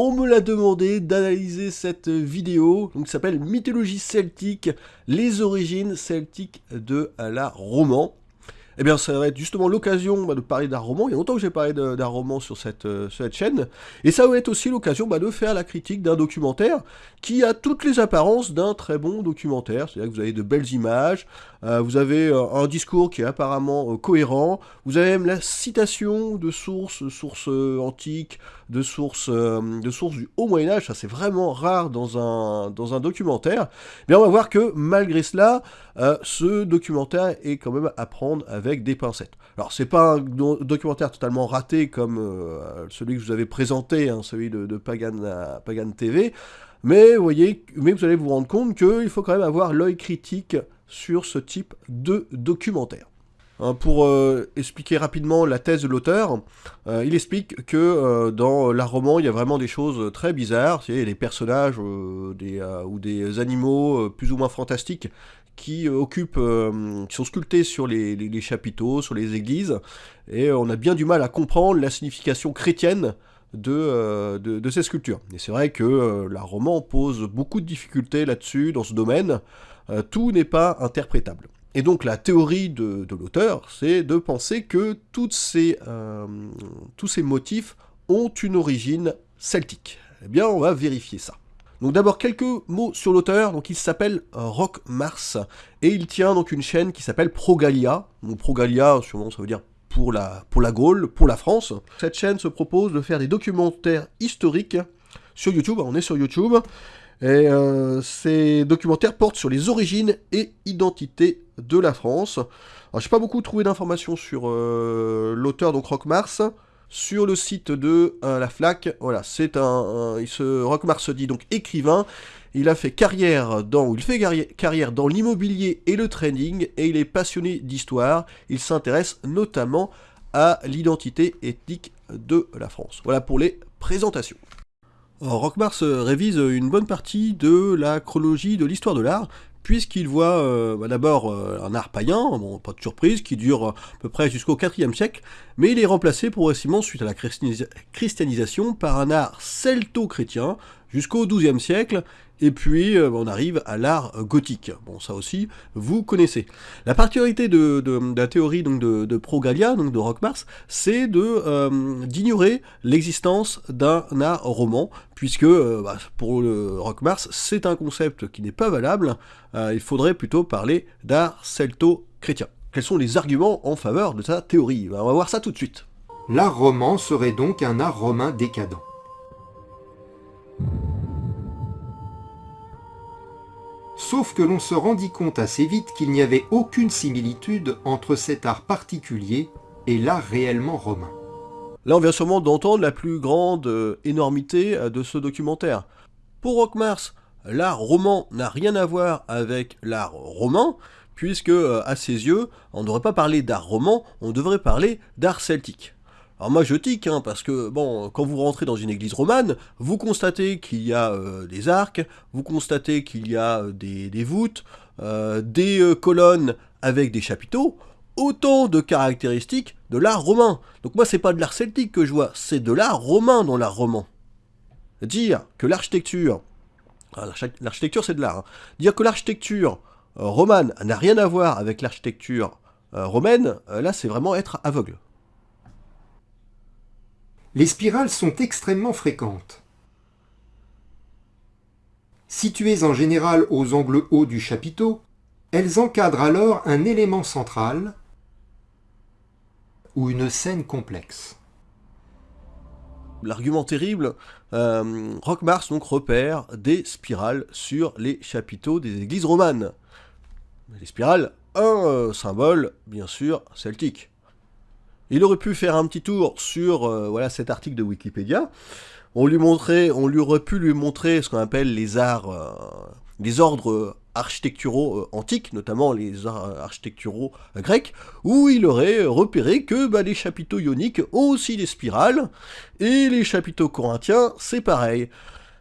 on me l'a demandé d'analyser cette vidéo, donc qui s'appelle Mythologie celtique, les origines celtiques de la roman. Eh bien, ça va être justement l'occasion bah, de parler d'un roman. Il y a longtemps que j'ai parlé d'un roman sur cette, euh, cette, chaîne. Et ça va être aussi l'occasion bah, de faire la critique d'un documentaire qui a toutes les apparences d'un très bon documentaire. C'est-à-dire que vous avez de belles images, euh, vous avez euh, un discours qui est apparemment cohérent, vous avez même la citation de sources, sources antiques, de sources, de sources du haut Moyen-Âge. Ça, c'est vraiment rare dans un, dans un documentaire. Eh bien, on va voir que malgré cela, ce documentaire est quand même à prendre avec des pincettes. Alors c'est pas un documentaire totalement raté comme euh, celui que je vous avais présenté, hein, celui de, Pagan, euh, TV, mais voyez, mais vous allez vous rendre compte qu'il faut quand même avoir l'œil critique sur ce type de documentaire. Hein, pour euh, expliquer rapidement la thèse de l'auteur, il explique que dans l'art roman, il y a vraiment des choses très bizarres, a des personnages ou des animaux plus ou moins fantastiques qui euh, occupent, euh, sont sculptés sur les, chapiteaux, sur les églises, et on a bien du mal à comprendre la signification chrétienne de, euh, ces sculptures. Et c'est vrai que la roman pose beaucoup de difficultés là-dessus, dans ce domaine, tout n'est pas interprétable. Et donc la théorie de, l'auteur, c'est de penser que tous ces motifs ont une origine celtique. Eh bien, on va vérifier ça. Donc d'abord quelques mots sur l'auteur, donc il s'appelle euh, Rock Mars, et il tient donc une chaîne qui s'appelle Progalia, donc Progalia, sûrement ça veut dire pour la, Gaule, pour la France. Cette chaîne se propose de faire des documentaires historiques sur YouTube, on est sur YouTube, et euh, ces documentaires portent sur les origines et identités de la France. Alors j'ai pas beaucoup trouvé d'informations sur euh, l'auteur, donc Rock Mars, sur le site de euh, la FLAC. Voilà, c'est il se dit donc écrivain. Il a fait carrière dans, il fait carrière dans l'immobilier et le trading, et il est passionné d'histoire. Il s'intéresse notamment à l'identité ethnique de la France. Voilà pour les présentations. Rockmars révise une bonne partie de la chronologie de l'histoire de l'art, puisqu'il voit euh, bah, d'abord euh, un art païen, bon, pas de surprise, qui dure à peu près jusqu'au IVe siècle, mais il est remplacé progressivement suite à la christianisation par un art celto-chrétien jusqu'au XIIe siècle, et puis euh, on arrive à l'art gothique. Bon, ça aussi, vous connaissez. La particularité de, la théorie donc, de, Progalia, donc de Rockmars, c'est de d'ignorer l'existence d'un art roman, puisque euh, bah, pour le Rockmars, c'est un concept qui n'est pas valable, euh, il faudrait plutôt parler d'art celto-chrétien. Quels sont les arguments en faveur de sa théorie? Bah, On va voir ça tout de suite. L'art roman serait donc un art romain décadent. Sauf que l'on se rendit compte assez vite qu'il n'y avait aucune similitude entre cet art particulier et l'art réellement romain. Là, on vient sûrement d'entendre la plus grande euh, énormité euh, de ce documentaire. Pour Rockmars, l'art roman n'a rien à voir avec l'art romain, puisque, euh, à ses yeux, on ne devrait pas parler d'art roman, on devrait parler d'art celtique. Alors moi je tique, hein, parce que bon, quand vous rentrez dans une église romane, vous constatez qu'il y a des arcs, vous constatez qu'il y a des, des voûtes, des colonnes avec des chapiteaux, autant de caractéristiques de l'art romain. Donc moi, c'est pas de l'art celtique que je vois, c'est de l'art romain dans l'art roman. Dire que l'architecture, l'architecture c'est de l'art, hein. dire que l'architecture euh, romane n'a rien à voir avec l'architecture euh, romaine, euh, là c'est vraiment être aveugle. Les spirales sont extrêmement fréquentes. Situées en général aux angles hauts du chapiteau, elles encadrent alors un élément central, ou une scène complexe. L'argument terrible, euh, Rockmars donc repère des spirales sur les chapiteaux des églises romanes. Les spirales, un euh, symbole, bien sûr, celtique. Il aurait pu faire un petit tour sur euh, voilà, cet article de Wikipédia. On lui, montrait, on lui aurait pu lui montrer ce qu'on appelle les arts, euh, les ordres architecturaux euh, antiques, notamment les architecturaux euh, grecs, où il aurait repéré que bah, les chapiteaux ioniques ont aussi des spirales, et les chapiteaux corinthiens, c'est pareil.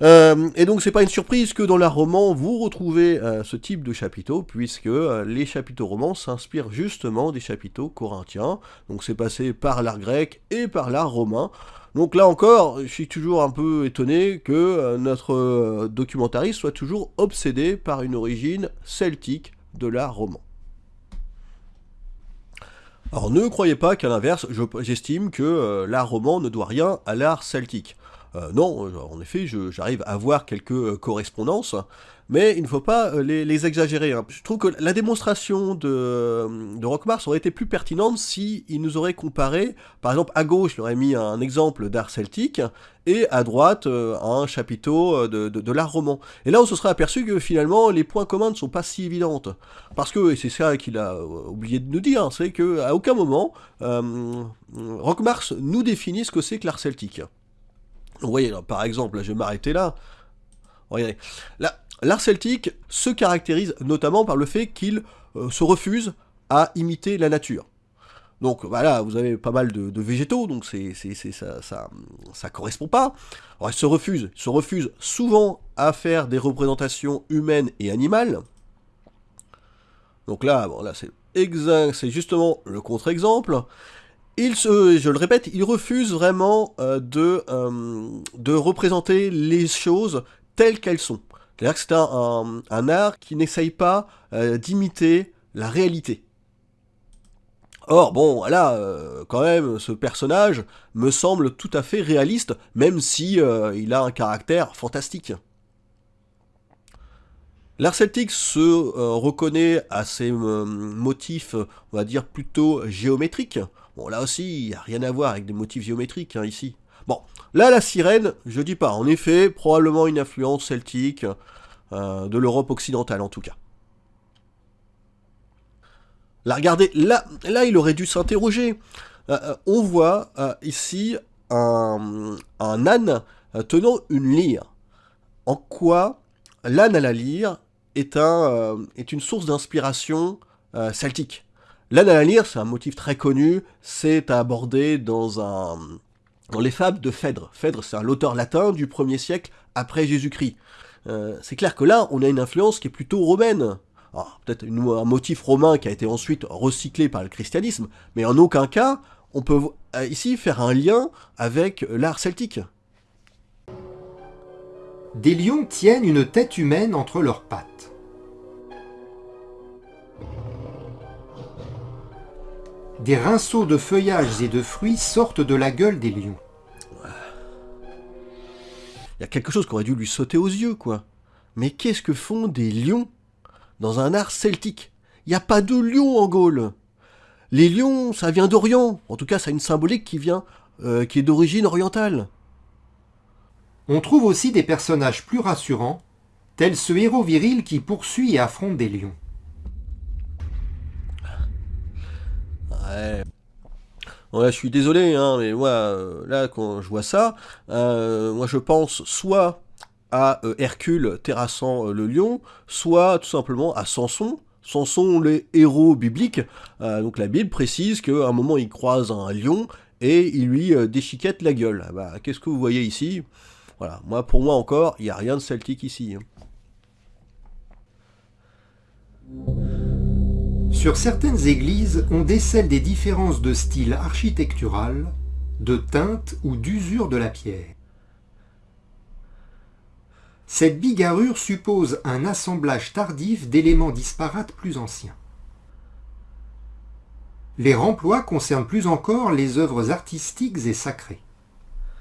Euh, et donc c'est pas une surprise que dans l'art roman vous retrouvez ce type de chapiteaux, puisque les chapiteaux romans s'inspirent justement des chapiteaux corinthiens, donc c'est passé par l'art grec et par l'art romain, Donc là encore, je suis toujours un peu étonné que euh, notre euh, documentariste soit toujours obsédé par une origine celtique de l'art roman. Alors ne croyez pas qu'à l'inverse, j'estime que euh, l'art roman ne doit rien à l'art celtique. Non, en effet, j'arrive à voir quelques correspondances, mais il ne faut pas euh, les, exagérer. Hein. Je trouve que la démonstration de, de Rockmars aurait été plus pertinente si il nous aurait comparé, par exemple à gauche, il aurait mis un exemple d'art celtique, et à droite euh, un chapiteau euh, de, l'art roman. Et là on se serait aperçu que finalement les points communs ne sont pas si évidents. Parce que, c'est ça qu'il a oublié de nous dire, c'est qu'à aucun moment euh, Rockmars nous définit ce que c'est que l'art celtique. Vous voyez, par exemple, je vais m'arrêter là. Regardez. Là, L'art celtique se caractérise notamment par le fait qu'il euh, se refuse à imiter la nature. Donc voilà, vous avez pas mal de, végétaux, donc c'est, ça, ça, ça, correspond pas. Alors, il se refuse, se refuse souvent à faire des représentations humaines et animales. Donc là, bon, là c'est exact, c'est justement le contre-exemple. Il se, je le répète, il refuse vraiment euh, de, euh, de représenter les choses telles qu'elles sont. C'est-à-dire que c'est un, art qui n'essaye pas euh, d'imiter la réalité. Or, bon, euh, quand même, ce personnage me semble tout à fait réaliste, même si il a un caractère fantastique. L'art celtique se reconnaît à ses motifs, on va dire, plutôt géométriques. Bon, là aussi, il n'y a rien à voir avec des motifs géométriques, hein, ici. Bon, là, la sirène, je dis pas. En effet, probablement une influence celtique, euh, de l'Europe occidentale en tout cas. Là, regardez, là, là il aurait dû s'interroger. Euh, euh, on voit ici un, âne tenant une lyre. En quoi l'âne à la lyre est, un, est une source d'inspiration celtique L'âne à la lyre, c'est un motif très connu, c'est abordé dans un, dans les fables de Phèdre. Phèdre, c'est un auteur latin du 1er siècle après Jésus-Christ. Euh, c'est clair que là, on a une influence qui est plutôt romaine. Peut-être un motif romain qui a été ensuite recyclé par le christianisme, mais en aucun cas, on peut euh, ici faire un lien avec l'art celtique. Des lions tiennent une tête humaine entre leurs pattes. Des rinceaux de feuillages et de fruits sortent de la gueule des lions. Il y a quelque chose qui aurait dû lui sauter aux yeux, quoi. Mais qu'est-ce que font des lions dans un art celtique? Il n'y a pas de lions en Gaule. Les lions, ça vient d'Orient. En tout cas, ça a une symbolique qui vient, euh, qui est d'origine orientale. On trouve aussi des personnages plus rassurants, tels ce héros viril qui poursuit et affronte des lions. Ouais je suis désolé, hein, mais moi, euh, là, quand je vois ça, euh, moi, je pense soit à euh, Hercule terrassant le lion, soit tout simplement à Samson. Samson, les héros bibliques. donc la Bible précise qu'à un moment, il croise un lion et il lui déchiquette la gueule. Ah bah, Qu'est-ce que vous voyez ici? Voilà, moi, pour moi encore, il n'y a rien de celtique ici. Hein. Sur certaines églises, on décèle des différences de style architectural, de teinte ou d'usure de la pierre. Cette bigarrure suppose un assemblage tardif d'éléments disparates plus anciens. Les remplois concernent plus encore les œuvres artistiques et sacrées.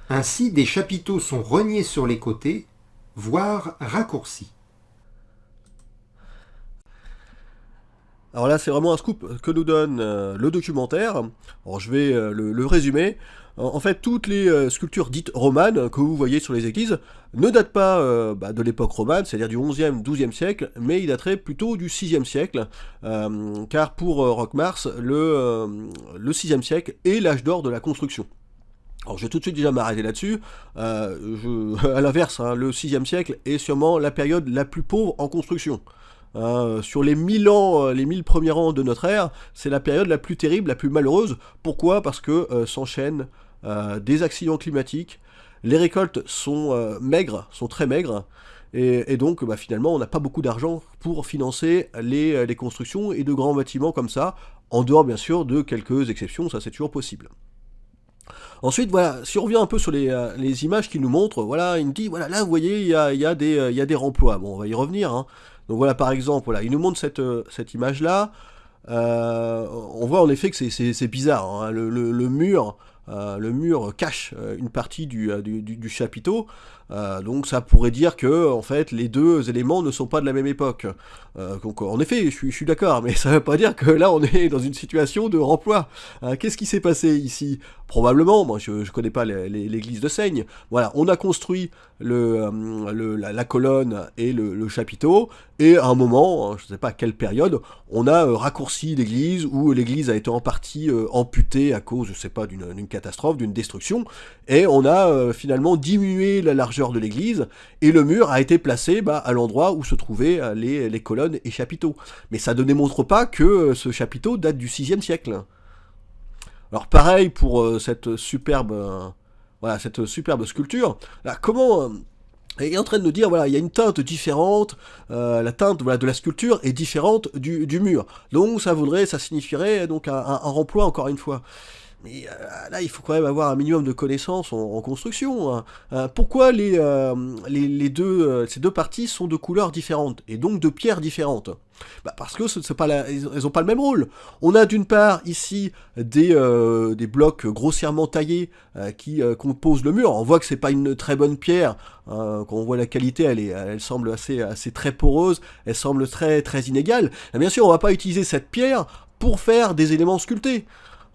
Ainsi, des chapiteaux sont reniés sur les côtés, voire raccourcis. Alors là, c'est vraiment un scoop que nous donne euh, le documentaire. Je vais euh, le, résumer. En, fait, toutes les euh, sculptures dites romanes que vous voyez sur les églises ne datent pas bah, de l'époque romane, c'est-à-dire du 11e, 12e siècle, mais ils dateraient plutôt du 6e siècle, car pour Rockmars, le, le 6e siècle est l'âge d'or de la construction. Alors je vais tout de suite déjà m'arrêter là-dessus. à l'inverse, hein, le 6e siècle est sûrement la période la plus pauvre en construction. Hein, sur les 1000 ans, euh, les 1000 premiers ans de notre ère, c'est la période la plus terrible, la plus malheureuse. Pourquoi? Parce que euh, s'enchaînent euh, des accidents climatiques, les récoltes sont maigres, sont très maigres, et, donc bah, finalement on n'a pas beaucoup d'argent pour financer les, constructions et de grands bâtiments comme ça, en dehors bien sûr de quelques exceptions, ça c'est toujours possible. Ensuite, voilà, si on revient un peu sur les, euh, images qu'il nous montre, voilà, il nous dit, voilà, là, vous voyez, il y a, des, euh, remplois. Bon, on va y revenir. Hein. Donc voilà, par exemple, voilà, il nous montre cette, euh, cette image-là. On voit en effet que c'est bizarre. Hein. Le, mur, le mur cache une partie du chapiteau. Euh, donc ça pourrait dire que en fait les deux éléments ne sont pas de la même époque. Euh, donc en effet, je suis, d'accord, mais ça ne veut pas dire que là on est dans une situation de remploi. Qu'est-ce qui s'est passé ici? Probablement, moi je, je connais pas l'église de Seigne. Voilà, on a construit euh, la, colonne et le, le, chapiteau, et à un moment, je ne sais pas à quelle période, on a raccourci l'église, ou l'église a été en partie amputée à cause, je sais pas, d'une catastrophe, d'une destruction, et on a finalement diminué la largeur de l'église, et le mur a été placé bah, à l'endroit où se trouvaient les, les colonnes et chapiteaux. Mais ça ne démontre pas que ce chapiteau date du 6 siècle. Alors pareil pour euh, cette superbe, euh, voilà, cette superbe sculpture. Là, comment euh, il est en train de nous dire voilà il y a une teinte différente euh, la teinte voilà, de la sculpture est différente du, mur donc ça voudrait ça signifierait donc un remploi encore une fois mais euh, là, il faut quand même avoir un minimum de connaissances en, construction. Hein. Euh, pourquoi euh, les, les, deux, ces deux parties sont de couleurs différentes et donc de pierres différentes? Bah Parce que n'ont pas le même rôle. On a d'une part ici des, des blocs grossièrement taillés qui composent le mur. On voit que c'est pas une très bonne pierre. quand on voit la qualité, elle, est, elle semble assez, assez très poreuse, elle semble très, très inégale. Bien sûr, on va pas utiliser cette pierre pour faire des éléments sculptés.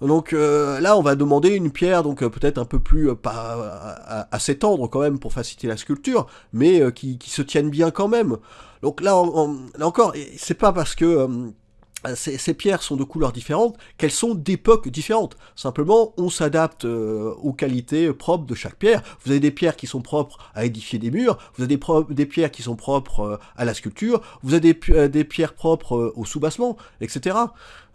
Donc euh, là, on va demander une pierre, donc euh, peut-être un peu plus euh, pas assez tendre quand même pour faciliter la sculpture, mais euh, qui, se tienne bien quand même. Donc là, on, là encore, c'est pas parce que euh, ces, pierres sont de couleurs différentes, qu'elles sont d'époques différentes. Simplement, on s'adapte euh, aux qualités propres de chaque pierre. Vous avez des pierres qui sont propres à édifier des murs, vous avez des, pierres qui sont propres euh, à la sculpture, vous avez des, des pierres propres au soubassement, etc.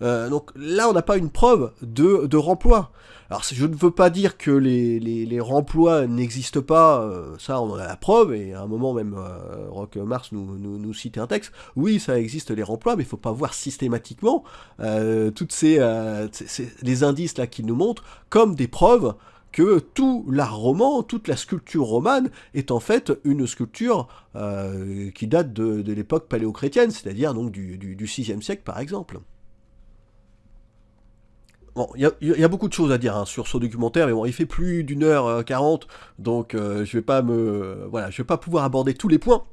Euh, donc là, on n'a pas une preuve de, de remploi. Alors je ne veux pas dire que les, les, remplois n'existent pas, euh, ça on en a la preuve, et à un moment même euh, Mars nous, nous, nous, un texte, oui ça existe les remplois, mais il ne faut pas voir systématiquement euh, toutes ces, euh, les indices là qu'il nous montre comme des preuves que tout l'art roman, toute la sculpture romane est en fait une sculpture qui date de, l'époque paléochrétienne, c'est-à-dire donc du, du, du 6e siècle par exemple. Il y, a beaucoup de choses à dire hein, sur ce documentaire, mais bon, il fait plus d'une heure quarante, donc euh, je vais pas me, voilà, je vais pas pouvoir aborder tous les points.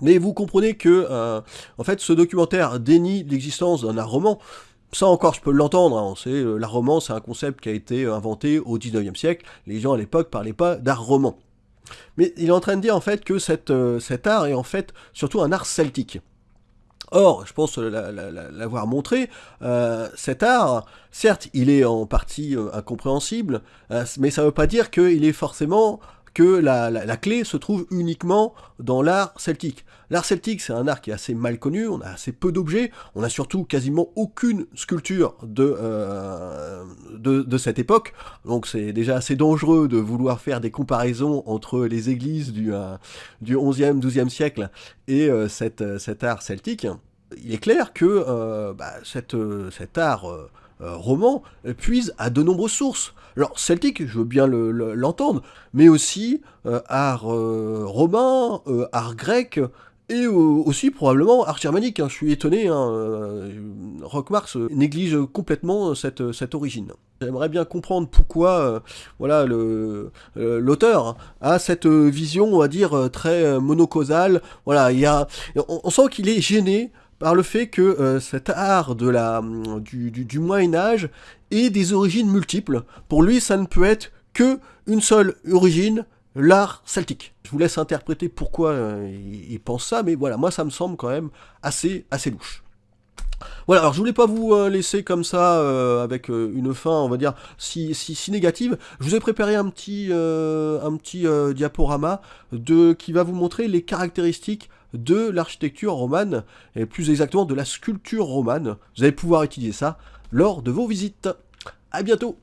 Mais vous comprenez que, euh, en fait, ce documentaire dénie l'existence d'un art roman. Ça encore, je peux l'entendre. Hein, c'est euh, l'art roman, c'est un concept qui a été inventé au 19e siècle. Les gens à l'époque parlaient pas d'art roman. Mais il est en train de dire en fait que euh, cet art est en fait surtout un art celtique. Or, je pense l'avoir montré, euh, cet art, certes, il est en partie euh, incompréhensible, euh, mais ça ne veut pas dire qu'il est forcément que la, la, clé se trouve uniquement dans l'art celtique. L'art celtique, c'est un art qui est assez mal connu, on a assez peu d'objets, on a surtout quasiment aucune sculpture de, euh, de, de, cette époque, donc c'est déjà assez dangereux de vouloir faire des comparaisons entre les églises du, euh, du 11e, 12e siècle et euh, cette, cet art celtique. Il est clair que bah, cette, cet art roman puise à de nombreuses sources. Alors celtique, je veux bien l'entendre, le, mais aussi euh, art euh, romain, euh, art grec, et aussi probablement art germanique. Hein. Je suis étonné, hein, Rockmars néglige complètement cette, origine. J'aimerais bien comprendre pourquoi euh, voilà l'auteur a cette vision, on va dire, très monocausale. Voilà, il y a, on sent qu'il est gêné par le fait que euh, cet art de la, du, du, du Moyen Âge ait des origines multiples. Pour lui, ça ne peut être que une seule origine, l'art celtique. Je vous laisse interpréter pourquoi euh, il, il, pense ça, mais voilà, moi ça me semble quand même assez, assez louche. Voilà, alors je voulais pas vous euh, laisser comme ça euh, avec euh, une fin, on va dire, si, si, si, négative. Je vous ai préparé un petit, un petit diaporama de, qui va vous montrer les caractéristiques de l'architecture romane, et plus exactement de la sculpture romane. Vous allez pouvoir utiliser ça lors de vos visites. À bientôt